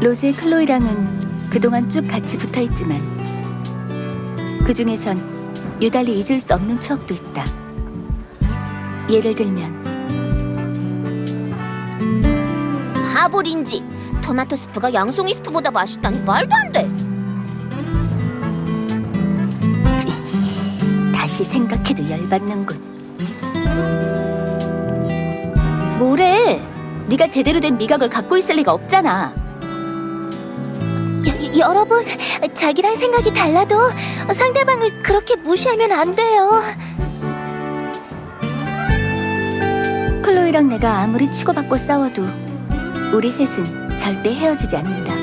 로제 클로이랑은 그동안 쭉 같이 붙어 있지만 그 중에선 유달리 잊을 수 없는 추억도 있다. 예를 들면 바보린지 토마토 스프가 양송이 스프보다 맛있다니 말도 안 돼. 다시 생각해도 열받는군. 뭐래? 네가 제대로 된 미각을 갖고 있을 리가 없잖아. 여, 여러분, 자기랑 생각이 달라도 상대방을 그렇게 무시하면 안 돼요. 클로이랑 내가 아무리 치고받고 싸워도 우리 셋은 절대 헤어지지 않는다.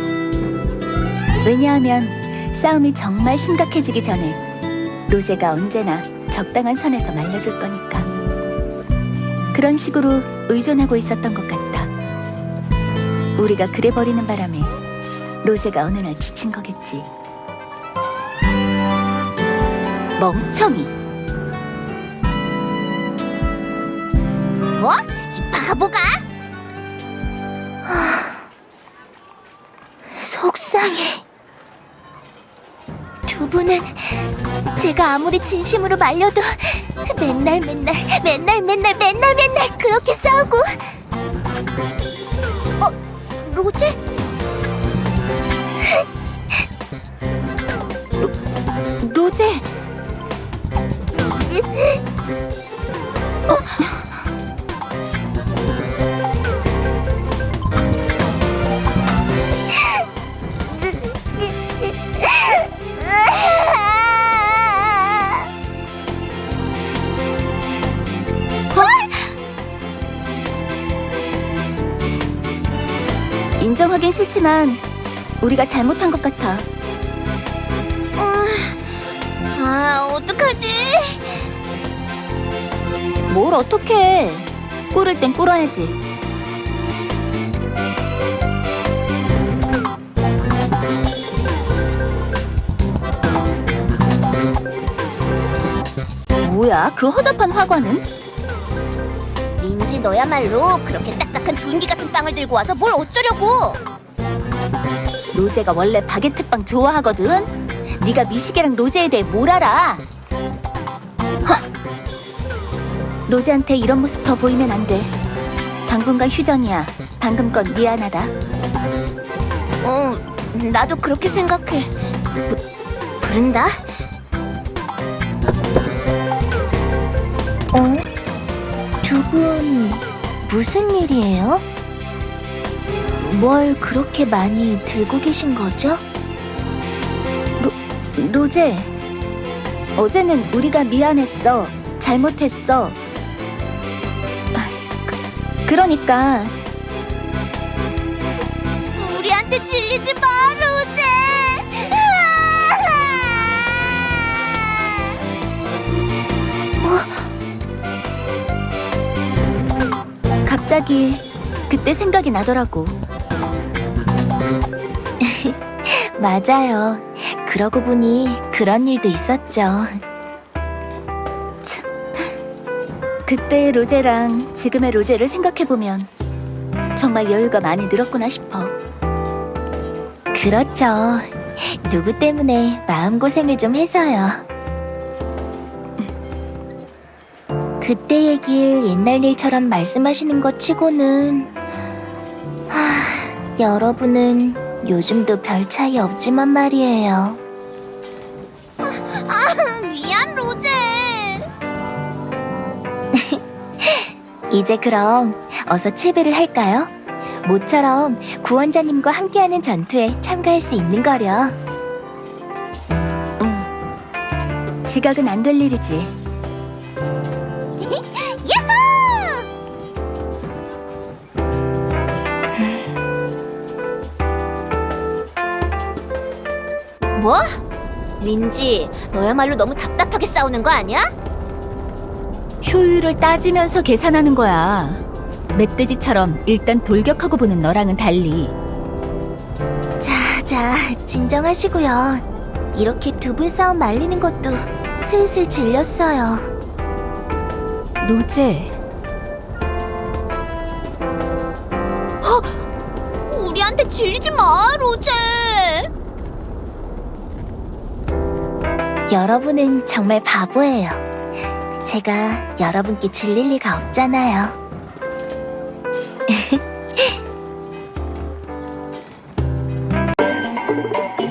왜냐하면 싸움이 정말 심각해지기 전에 로제가 언제나 적당한 선에서 말려줄 거니까. 그런 식으로 의존하고 있었던 것 같다. 우리가 그래 버리는 바람에 로제가 어느 날 지친 거겠지. 멍청이. 뭐? 이 바보가? 속상해. 두 분은 제가 아무리 진심으로 말려도 맨날 맨날 맨날 맨날 맨날 맨날 그렇게 싸우고 어? 로제? 로제. 인정하긴 싫지만 우리가 잘못한 것 같아. 아, 어떡하지? 뭘 어떡해. 꿇을 땐 꿇어야지. 뭐야, 그 허접한 화관은? 린지 너야말로 그렇게 딱딱한 둔기 같은 빵을 들고 와서 뭘 어쩌려고? 로제가 원래 바게트빵 좋아하거든. 네가 미식이랑 로제에 대해 뭘 알아? 헉! 로제한테 이런 모습 더 보이면 안 돼. 당분간 휴전이야. 방금 건 미안하다. 어, 나도 그렇게 생각해. 부, 부른다? 어? 두 분 무슨 일이에요? 뭘 그렇게 많이 들고 계신 거죠? 로제, 어제는 우리가 미안했어. 잘못했어. 아, 그, 그러니까 우리한테 질리지 마, 로제! 갑자기 그때 생각이 나더라고. 맞아요. 그러고 보니 그런 일도 있었죠. 그때의 로제랑 지금의 로제를 생각해보면 정말 여유가 많이 늘었구나 싶어. 그렇죠. 누구 때문에 마음고생을 좀 해서요. 그때 얘길 옛날 일처럼 말씀하시는 것 치고는 하, 여러분은 요즘도 별 차이 없지만 말이에요. 아, 미안 로제. 이제 그럼 어서 채배를 할까요? 모처럼 구원자님과 함께하는 전투에 참가할 수 있는 거려. 응. 지각은 안 될 일이지. 뭐? 린지, 너야말로 너무 답답하게 싸우는 거 아니야? 효율을 따지면서 계산하는 거야. 멧돼지처럼 일단 돌격하고 보는 너랑은 달리. 자, 자, 진정하시고요. 이렇게 두 분 싸움 말리는 것도 슬슬 질렸어요. 로제, 우리한테 나한테 질리지 마, 로제. 여러분은 정말 바보예요. 제가 여러분께 질릴 리가 없잖아요.